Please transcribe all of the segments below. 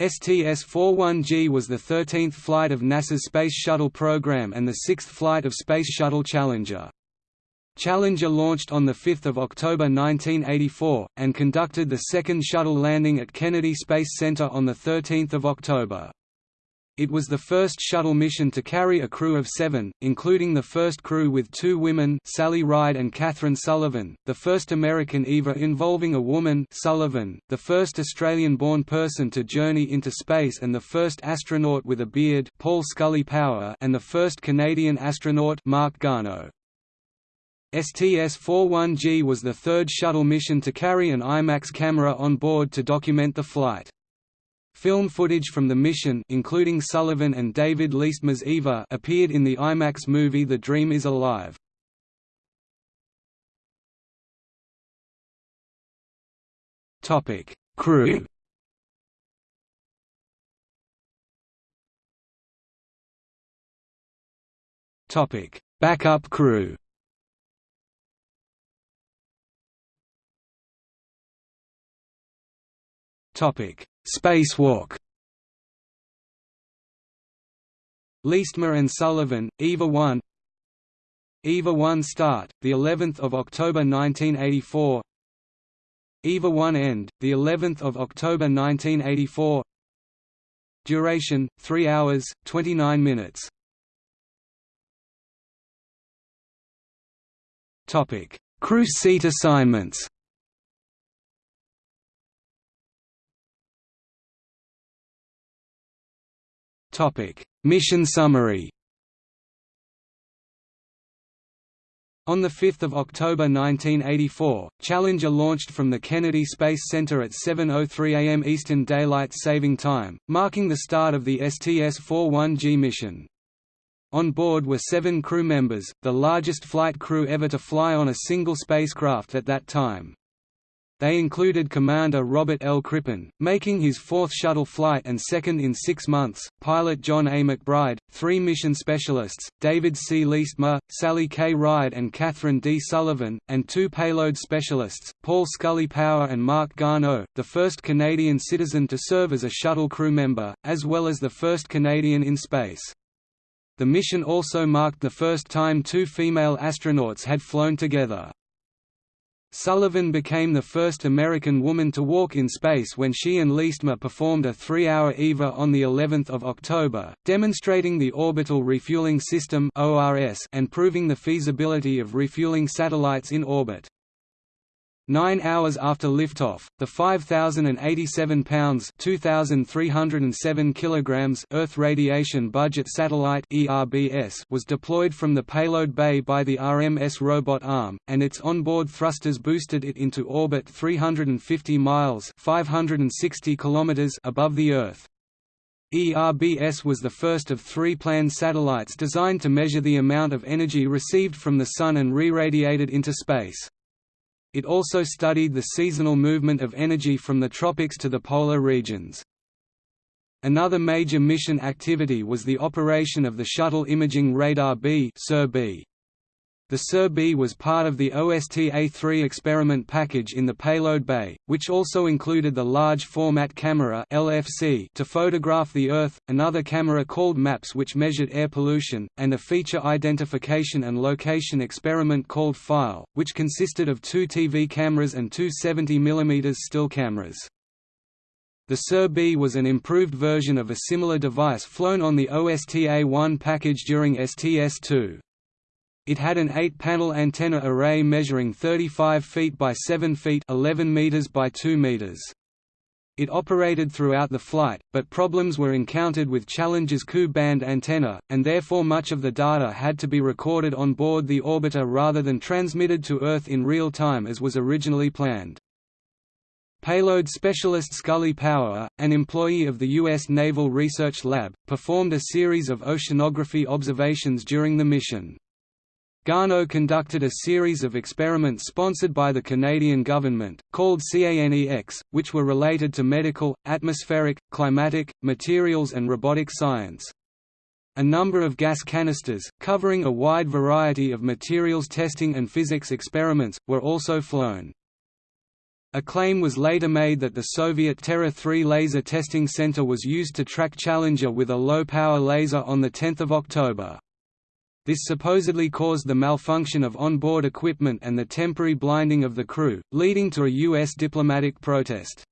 STS-41G was the 13th flight of NASA's Space Shuttle program and the sixth flight of Space Shuttle Challenger. Challenger launched on 5 October 1984, and conducted the second shuttle landing at Kennedy Space Center on 13 October. It was the first shuttle mission to carry a crew of seven, including the first crew with two women Sally Ride and Kathryn Sullivan, the first American EVA involving a woman Sullivan, the first Australian-born person to journey into space and the first astronaut with a beard Paul Scully Power and the first Canadian astronaut Marc Garneau. STS-41G was the third shuttle mission to carry an IMAX camera on board to document the flight. Film footage from the mission including Sullivan and David Leestma's Eva appeared in the IMAX movie The Dream is Alive. Topic: Crew. Topic: Backup crew. Topic: Spacewalk. Leestma and Sullivan, EVA 1 EVA 1 start, the 11th of October 1984 EVA 1 end, the 11th of October 1984 Duration 3 hours 29 minutes. Crew seat assignments Mission summary. On 5 October 1984, Challenger launched from the Kennedy Space Center at 7.03 am Eastern Daylight Saving Time, marking the start of the STS-41G mission. On board were seven crew members, the largest flight crew ever to fly on a single spacecraft at that time. They included Commander Robert L. Crippen, making his fourth shuttle flight and second in six months, pilot John A. McBride, three mission specialists, David C. Leestma, Sally K. Ride and Kathryn D. Sullivan, and two payload specialists, Paul Scully Power and Marc Garneau, the first Canadian citizen to serve as a shuttle crew member, as well as the first Canadian in space. The mission also marked the first time two female astronauts had flown together. Sullivan became the first American woman to walk in space when she and Leestma performed a three-hour EVA on the 11th of October, demonstrating the Orbital Refueling System and proving the feasibility of refueling satellites in orbit. Nine hours after liftoff, the 5,087 pounds (2,307 kilograms) Earth Radiation Budget Satellite (ERBS) was deployed from the payload bay by the RMS robot arm, and its onboard thrusters boosted it into orbit 350 miles (560 kilometers) above the Earth. ERBS was the first of three planned satellites designed to measure the amount of energy received from the Sun and re-radiated into space. It also studied the seasonal movement of energy from the tropics to the polar regions. Another major mission activity was the operation of the Shuttle Imaging Radar B the SIR-B was part of the OST-A3 experiment package in the payload bay, which also included the Large Format Camera (LFC) to photograph the Earth, another camera called MAPS which measured air pollution, and a feature identification and location experiment called FILE, which consisted of two TV cameras and two 70 mm still cameras. The SIR-B was an improved version of a similar device flown on the OST-A1 package during STS-2. It had an 8-panel antenna array measuring 35 feet by 7 feet 11 meters by 2 meters. It operated throughout the flight, but problems were encountered with Challenger's Ku-band antenna, and therefore much of the data had to be recorded on board the orbiter rather than transmitted to Earth in real time as was originally planned. Payload specialist Scully Power, an employee of the U.S. Naval Research Lab, performed a series of oceanography observations during the mission. Garneau conducted a series of experiments sponsored by the Canadian government, called CANEX, which were related to medical, atmospheric, climatic, materials and robotic science. A number of gas canisters, covering a wide variety of materials testing and physics experiments, were also flown. A claim was later made that the Soviet Terra 3 laser testing center was used to track Challenger with a low-power laser on 10 October. This supposedly caused the malfunction of onboard equipment and the temporary blinding of the crew, leading to a U.S. diplomatic protest.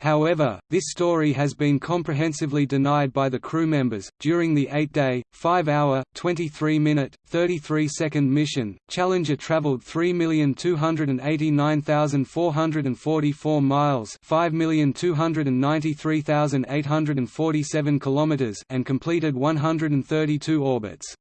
However, this story has been comprehensively denied by the crew members. During the eight day, 5 hour, 23 minute, 33 second mission, Challenger traveled 3,289,444 miles 5,293,847 kilometers and completed 132 orbits.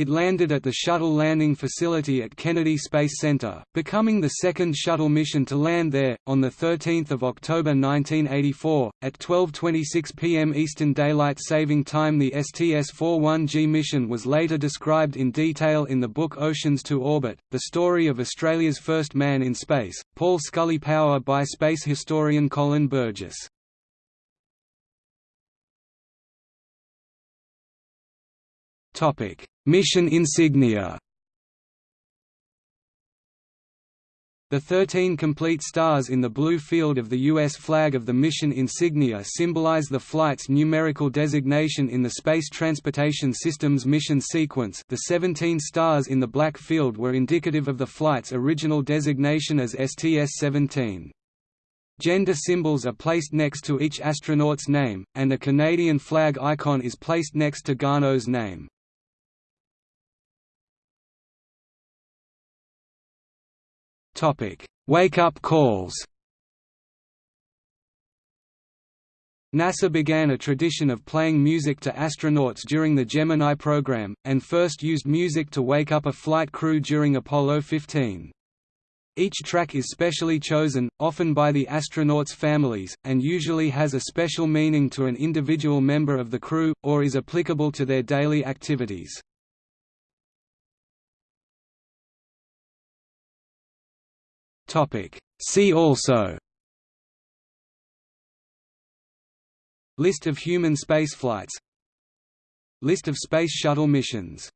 It landed at the Shuttle Landing Facility at Kennedy Space Center, becoming the second shuttle mission to land there. On 13 October 1984, at 12.26 p.m. Eastern Daylight Saving Time the STS-41G mission was later described in detail in the book Oceans to Orbit, the story of Australia's first man in space, Paul Scully Power by space historian Colin Burgess. Topic Mission insignia The 13 complete stars in the blue field of the U.S. flag of the mission insignia symbolize the flight's numerical designation in the Space Transportation System's mission sequence the 17 stars in the black field were indicative of the flight's original designation as STS-17. Gender symbols are placed next to each astronaut's name, and a Canadian flag icon is placed next to Garneau's name. Wake-up calls NASA began a tradition of playing music to astronauts during the Gemini program, and first used music to wake up a flight crew during Apollo 15. Each track is specially chosen, often by the astronauts' families, and usually has a special meaning to an individual member of the crew, or is applicable to their daily activities. See also. List of human spaceflights. List of Space Shuttle missions